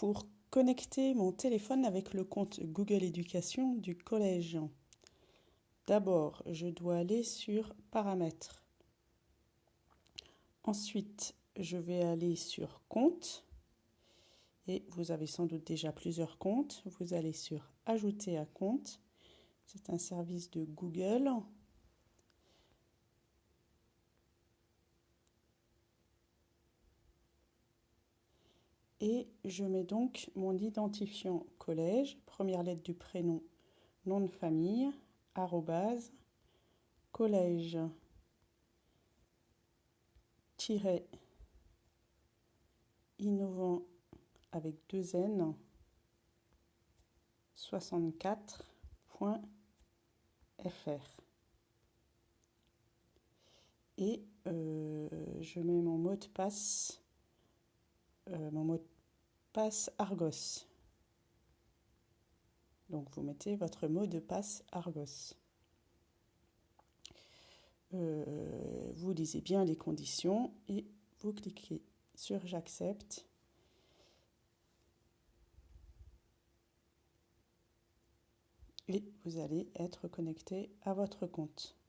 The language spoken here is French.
pour connecter mon téléphone avec le compte Google Éducation du collège. D'abord, je dois aller sur Paramètres. Ensuite, je vais aller sur Compte. Et vous avez sans doute déjà plusieurs comptes. Vous allez sur Ajouter à compte. C'est un service de Google. Et je mets donc mon identifiant collège, première lettre du prénom, nom de famille, arrobase, collège, innovant avec deux N, 64.fr. Et euh, je mets mon mot de passe euh, mon mot de passe Argos. Donc vous mettez votre mot de passe Argos. Euh, vous lisez bien les conditions et vous cliquez sur j'accepte. Et vous allez être connecté à votre compte.